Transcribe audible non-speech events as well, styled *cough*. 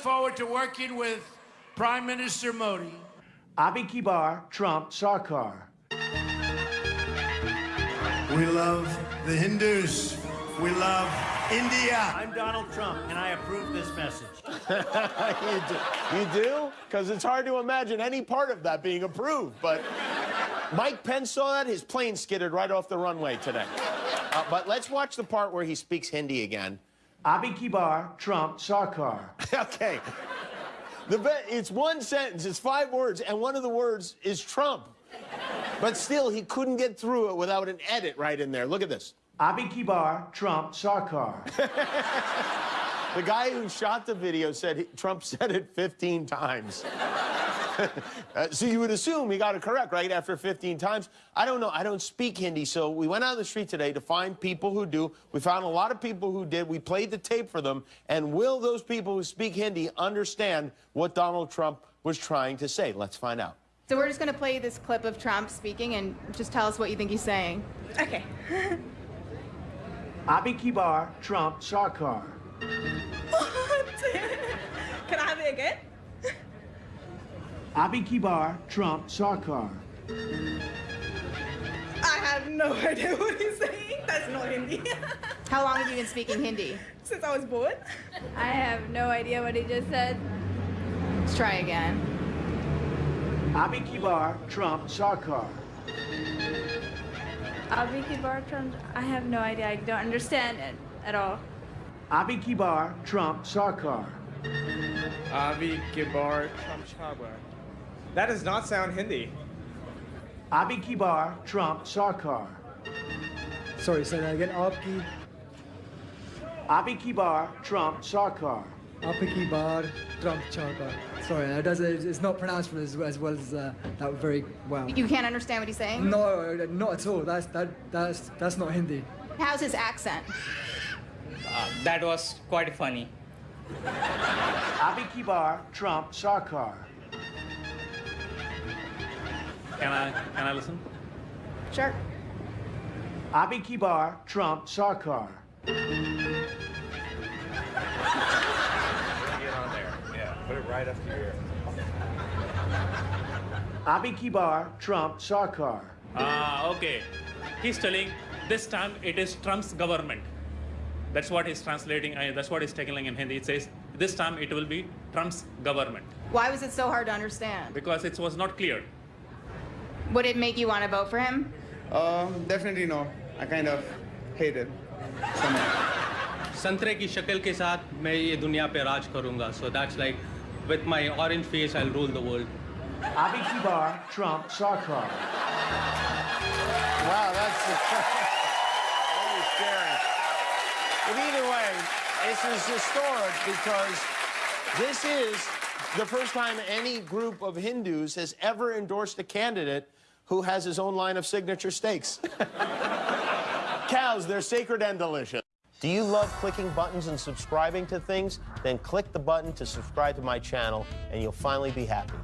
forward to working with Prime Minister Modi. Abi Kibar, Trump, Sarkar. We love the Hindus. We love India. I'm Donald Trump, and I approve this message. *laughs* you do? You do? Because it's hard to imagine any part of that being approved. But Mike Pence saw that. His plane skidded right off the runway today. Uh, but let's watch the part where he speaks Hindi again. Abi Kibar, Trump, Sarkar. *laughs* okay. The it's one sentence, it's five words, and one of the words is Trump. But still, he couldn't get through it without an edit right in there. Look at this. Abi Kibar, Trump, Sarkar. *laughs* The guy who shot the video said he, Trump said it 15 times. *laughs* uh, so you would assume he got it correct, right, after 15 times. I don't know. I don't speak Hindi, so we went out on the street today to find people who do. We found a lot of people who did. We played the tape for them. And will those people who speak Hindi understand what Donald Trump was trying to say? Let's find out. So we're just going to play this clip of Trump speaking and just tell us what you think he's saying. Okay. *laughs* Abi Kibar, Trump, Sarkar. *laughs* Can I have it again? Abi Kibar, Trump, Sarkar. I have no idea what he's saying. That's not Hindi. How long have you been speaking Hindi? Since I was born. I have no idea what he just said. Let's try again. Abi Kibar, Trump, Sarkar. Abhi Bartram, I have no idea. I don't understand it at all. Abi Kibar, Trump, Sarkar. Avi Kibar Chamchabar. That does not sound Hindi. Abi Kibar, Trump, Sarkar. Sorry, say that again. Aapki, Abi Kibar, Trump, Sarkar. Aapki Bar, Trump Chaka. Sorry, that does, it's not pronounced as, as well as uh, that very well. You can't understand what he's saying? No, not at all. That's, that, that's, that's not Hindi. How's his accent? Uh, that was quite funny. Abi Kibar, Trump, Sarkar. Can I can I listen? Sure. Abi Kibar, Trump, Sarkar. Get on there. Yeah, put it right up to your ear. Abi Kibar, Trump, Sarkar. Ah, okay. He's telling this time it is Trump's government. That's what he's translating. Uh, that's what he's taking in Hindi. It says this time it will be Trump's government Why was it so hard to understand? because it was not clear. Would it make you want to vote for him? Um, definitely no. I kind of hate it. संतरे की शक्ल के साथ मैं ये दुनिया पे राज करूंगा so that's like with my orange face I rule the world Abi Kibar, Trump, Sarkar. Wow, that's very *laughs* scary. But either way, this is historic because this is the first time any group of Hindus has ever endorsed a candidate who has his own line of signature steaks. *laughs* Cows, they're sacred and delicious. Do you love clicking buttons and subscribing to things? Then click the button to subscribe to my channel and you'll finally be happy.